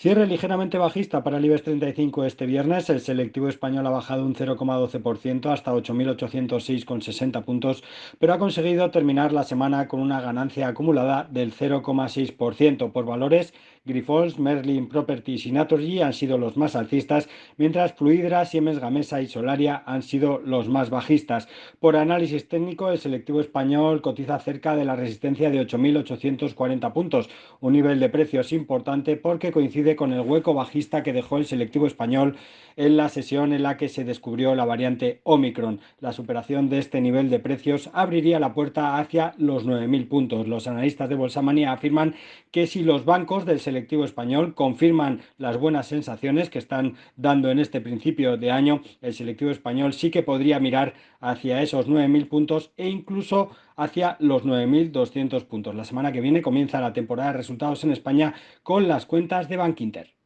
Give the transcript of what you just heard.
Cierre ligeramente bajista para el IBEX 35 este viernes. El selectivo español ha bajado un 0,12% hasta 8.806,60 puntos, pero ha conseguido terminar la semana con una ganancia acumulada del 0,6%. Por valores, Grifols, Merlin Properties y Naturgy han sido los más alcistas, mientras Fluidra, Siemens Gamesa y Solaria han sido los más bajistas. Por análisis técnico, el selectivo español cotiza cerca de la resistencia de 8.840 puntos, un nivel de precios importante porque coincide con el hueco bajista que dejó el selectivo español en la sesión en la que se descubrió la variante Omicron. La superación de este nivel de precios abriría la puerta hacia los 9.000 puntos. Los analistas de Bolsa Manía afirman que si los bancos del selectivo español confirman las buenas sensaciones que están dando en este principio de año, el selectivo español sí que podría mirar hacia esos 9.000 puntos e incluso hacia los 9.200 puntos. La semana que viene comienza la temporada de resultados en España con las cuentas de Bank Inter.